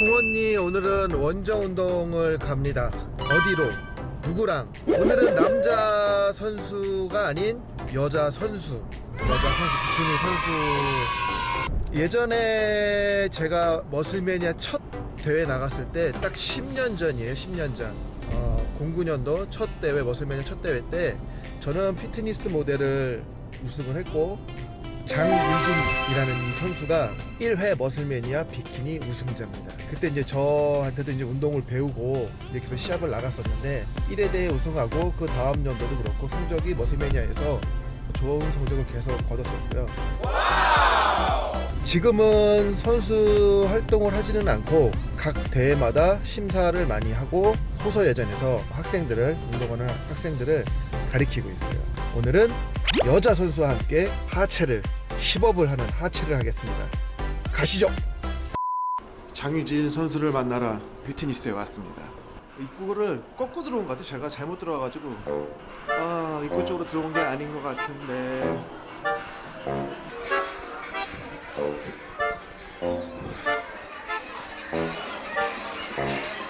홍언니 오늘은 원정 운동을 갑니다. 어디로? 누구랑? 오늘은 남자 선수가 아닌 여자 선수. 여자 선수 비키니 선수. 예전에 제가 머슬매니아 첫 대회 나갔을 때 딱 10년 전이에요. 10년 전. 어, 09년도 첫 대회 머슬매니아 첫 대회 때 저는 피트니스 모델을 우승을 했고 장유진이라는 이 선수가 1회 머슬매니아 비키니 우승자입니다. 그때 이제 저한테도 이제 운동을 배우고 이렇게 시합을 나갔었는데 1회 대회 우승하고 그 다음 연도도 그렇고 성적이 머슬매니아에서 좋은 성적을 계속 거뒀었고요. 지금은 선수 활동을 하지는 않고 각 대회마다 심사를 많이 하고 호서 예전에서 학생들을 운동하는 학생들을 가리키고 있어요. 오늘은 여자 선수와 함께 하체를 힙업을 하는 하체를 하겠습니다. 가시죠. 장유진 선수를 만나러 피트니스에 왔습니다. 입구를 꺾고 들어온 것 같아요. 제가 잘못 들어와가지고 아 입구 쪽으로 들어온 게 아닌 것 같은데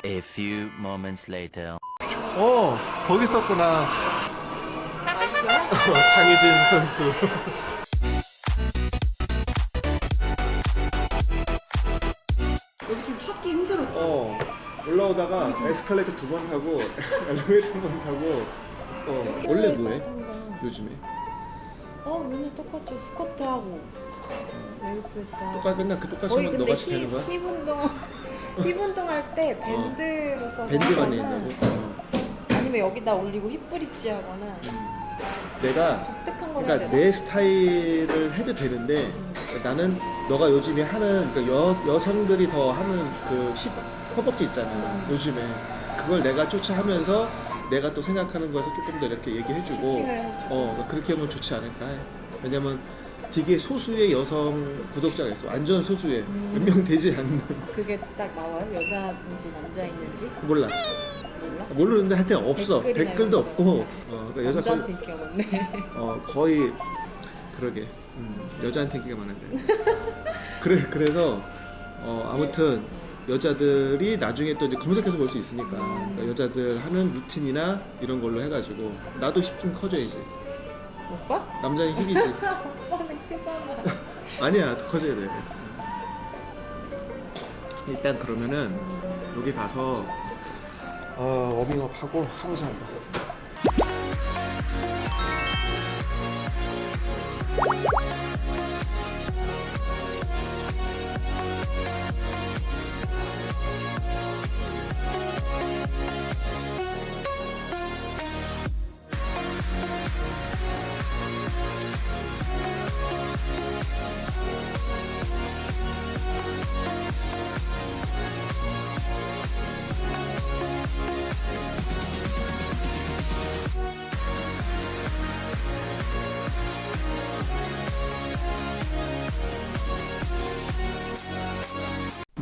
A few moments later. 어 거기 있었구나. 장유진 선수. 여기 좀 찾기 힘들었지? 어 올라오다가 에스컬레이터 두 번 타고 엘리베이터 한 번 타고 어 원래 뭐해 요즘에 어 맨날 똑같이 스쿼트 하고 leg press 하고 똑같 맨날 그 똑같이 하면 너같이 되는 거야? 힙, 힙 운동 힙 운동 할 때 밴드로 써서 밴드만 낸다고? 어. 아니면 여기다 올리고 힙 브릿지 하거나 내가 그러니까? 내 스타일을 해도 되는데 나는 너가 요즘에 하는 그 여, 여성들이 더 하는 그 힙, 허벅지 있잖아 음. 요즘에 그걸 내가 쫓아하면서 내가 또 생각하는 거에서 조금 더 이렇게 얘기해주고. 어 그렇게 하면 좋지 않을까 해. 왜냐면 되게 소수의 여성 구독자가 있어 완전 소수의 음. 몇명 되지 않는 그게 딱 나와요? 여자인지 남자인지 몰라? 모르는데 하여튼 없어. 댓글도. 없고. 어, 그러니까 여자 거의, 인기가 많네. 어, 거의 그러게. 음, 여자한테 인기가 많은데. 그래 그래서 어, 아무튼 여자들이 나중에 또 이제 검색해서 볼 수 있으니까. 그러니까 여자들 하는 루틴이나 이런 걸로 해가지고 나도 힙 좀 커져야지 오빠? 남자는 힙이지. 오빠는 크잖아. 아니야 더 커져야 돼. 일단 그러면은 여기 가서 어, 워밍업 하고 하고자 합니다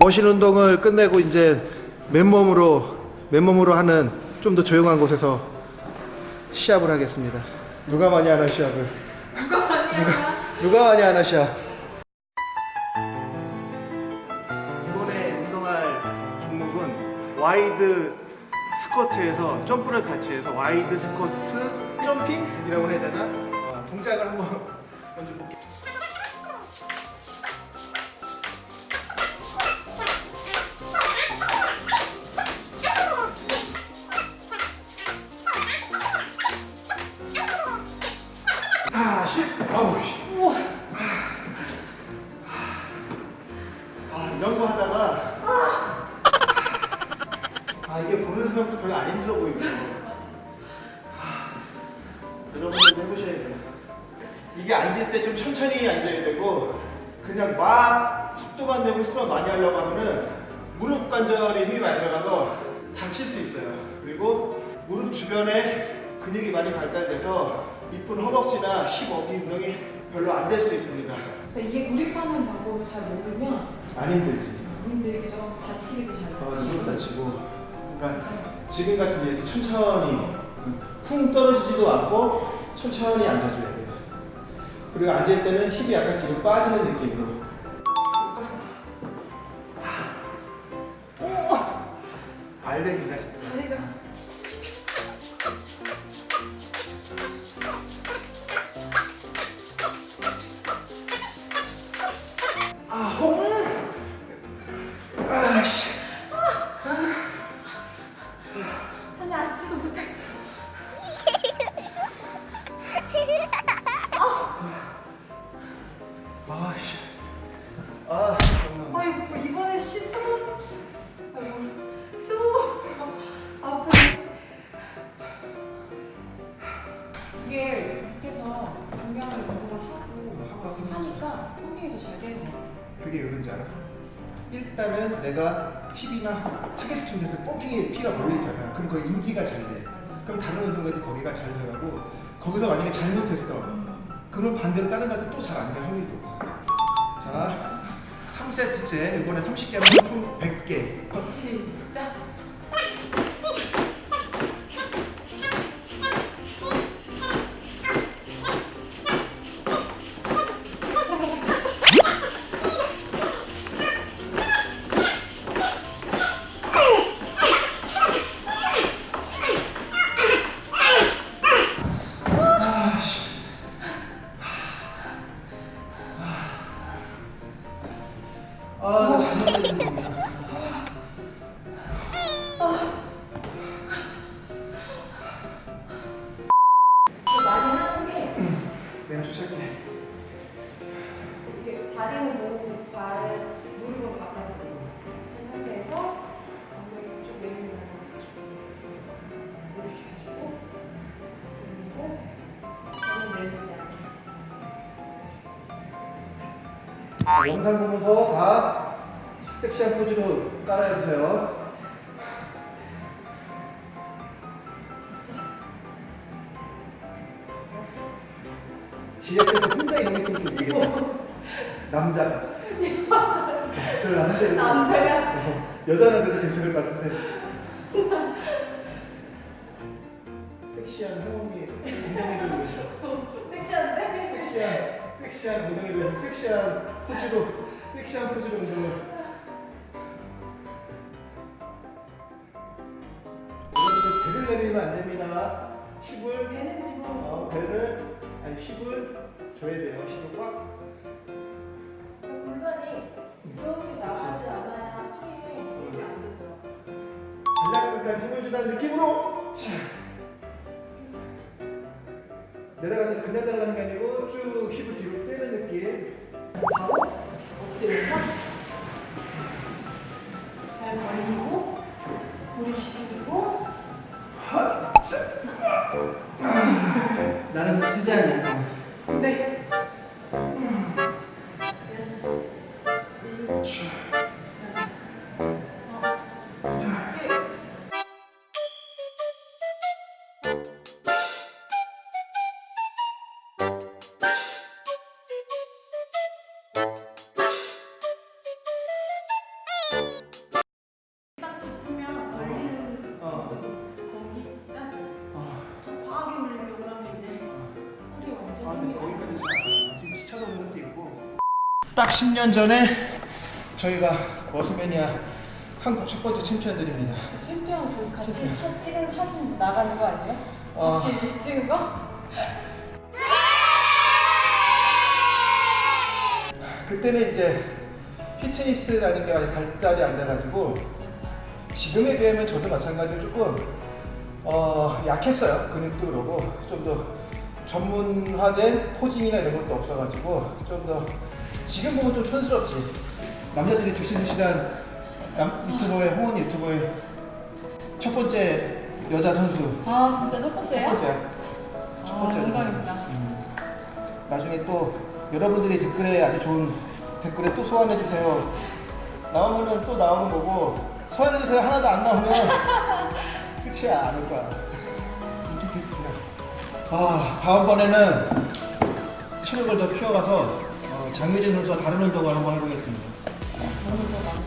machine 운동을 끝내고 이제 맨몸으로 맨몸으로 하는 좀 더 조용한 곳에서 시합을 하겠습니다. 누가 많이 하나 시합을? 누가 많이 하나? 누가 많이 하나 시합? 이번에 운동할 종목은 wide 스쿼트에서 점프를 같이 해서 wide 스쿼트 jumping이라고 해야 되나? 아, 동작을 한번 먼저 아, 이런 거 하다가 아, 이게 보는 사람도 별로 안 힘들어 보이고. 아, 여러분들도 해보셔야 돼요. 이게 앉을 때 좀 천천히 앉아야 되고 그냥 막 속도만 내고 횟수만 많이 하려고 하면은 무릎 관절에 힘이 많이 들어가서 다칠 수 있어요. 그리고 무릎 주변에 근육이 많이 발달돼서 이쁜 허벅지나 힙 어깨 운동이 별로 안 될 수 있습니다. 이게 구립하는 방법을 잘 모르면 안 힘들지. 힘들기도 하고 다치기도 잘 어, 다치고 무릎 다치고. 그러니까 지금 같은 이렇게 천천히 쿵 떨어지지도 않고 천천히 앉아줘야 돼요. 그리고 앉을 때는 힙이 약간 뒤로 빠지는 느낌으로. 알백인가 진짜. 이게 밑에서 중량을 운동을 하고 하니까 pumping이 더 잘 되는 거 그게 왜 그런지 알아? 일단은 내가 힙이나 타겟 중에서 pumping에 피가 몰리잖아. 그럼 그 인지가 잘 돼. 맞아. 그럼 다른 운동에도 거기가 잘 들어가고 거기서 만약에 잘못했어. 그럼 반대로 다른 것도 또 잘 안 될 확률이 높아. 자, 3세트째 이번에 30개면 총 100개. 시작. 영상 보면서 다 섹시한 포즈로 따라해보세요. 지역에서 혼자 이런 좀 웃기겠다. 남자가. 저 남자. 남자가? 어, 여자는 그래도 괜찮을 것 같은데. 섹시한 형이 엉덩이를 위해서. 섹시한데? 섹시한 섹시한 위해서 섹시한 포즈로 섹시한 포즈로 운동을. 여러분들 배를 내밀면 안 됩니다. 힙을 얘는 지금 어, 배를 아니 힙을 줘야 돼요. 힙을 꽉. 골반이 이렇게 나가지 않아야 힘이 안 되더라고. 발락 끝까지 힘을 주다는 느낌으로 자. 내려가서 그냥 달라는 게 아니고 쭉 힙을 뒤로 빼는 느낌. 바로 엎드려서 발 벌리고 무릎 시키고. 나는 이거. 딱 10년 전에 저희가 머스매니아 한국 첫 번째 챔피언들입니다. 그 챔피언 그 같이 사, 찍은 사진 나가는 거 아니에요? 어. 같이 찍은 거? 그때는 이제 피트니스라는 게 많이 발달이 안 돼가지고 지금에 비하면 저도 마찬가지로 조금 어, 약했어요. 근육도 그러고 좀 더 전문화된 포징이나 이런 것도 없어가지고 좀더 지금 보면 좀 촌스럽지. 남자들이 드시드시한 남, 유튜버의 홍원 유튜버의 첫 번째 여자 선수 아 진짜 첫 첫? 번째야. 첫아 번째 여자 선수. 영광입니다. 음. 나중에 또 여러분들이 댓글에 아주 좋은 댓글에 또 소환해 주세요. 나오면은 또 나오는 거고 소환해 주세요 하나도 안 나오면 끝이야 안올 거야. 인기 테스트야. 아 다음번에는 체력을 더 키워가서 어, 장유진 선수와 다른 운동을 한번 해보겠습니다. 많이.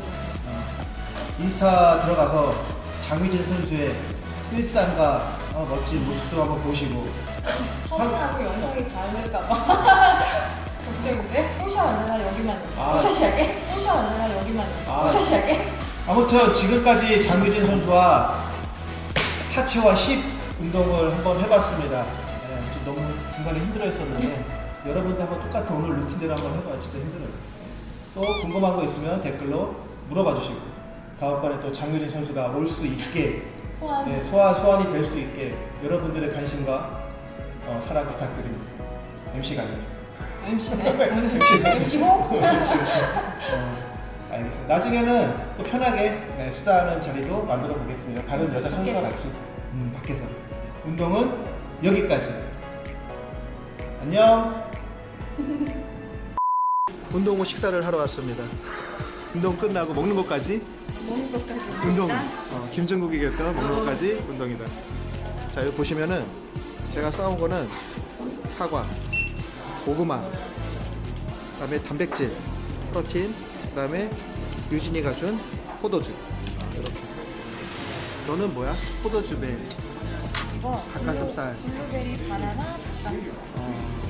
인스타 들어가서 장유진 선수의 일상과 어, 멋진 모습도 한번 보시고 사진하고 영상이 다를까봐 걱정인데? 포샷 안 하나 여기만 아. 포샷이 할게? 포샷 안 하나 여기만 아. 포샷이 할게? 아무튼 지금까지 장유진 선수와 하체와 힙 운동을 한번 해봤습니다. 예, 좀 너무 중간에 힘들어 했었는데 여러분도 한번 똑같은 오늘 루틴대로 한번 해봐요. 진짜 힘들어요. 또 궁금한 거 있으면 댓글로 물어봐 주시고 다음번에 또 장유진 선수가 올 수 있게 소환. 네, 소환, 소환이 될 수 있게 여러분들의 관심과 어, 사랑 부탁드립니다. MC가 아니에요. MC네. MC가 MC고? 어, 알겠습니다. 나중에는 또 편하게 네, 수다하는 자리도 만들어 보겠습니다. 다른 여자 선수와. 같이 음, 밖에서 운동은 여기까지. 안녕. 운동 후 식사를 하러 왔습니다. 운동 끝나고 먹는 것까지 먹는 것까지. 운동. 어, 김정국 이겼던 먹는 것까지 운동이다. 자 여기 보시면은 제가 싸온 거는 사과, 고구마, 그다음에 단백질, protein, 그다음에 유진이가 준 포도주. 이렇게. 너는 뭐야? 포도주 배. 이거 닭가슴살. 블루- 블루베리 바나나 닭가슴살. 어,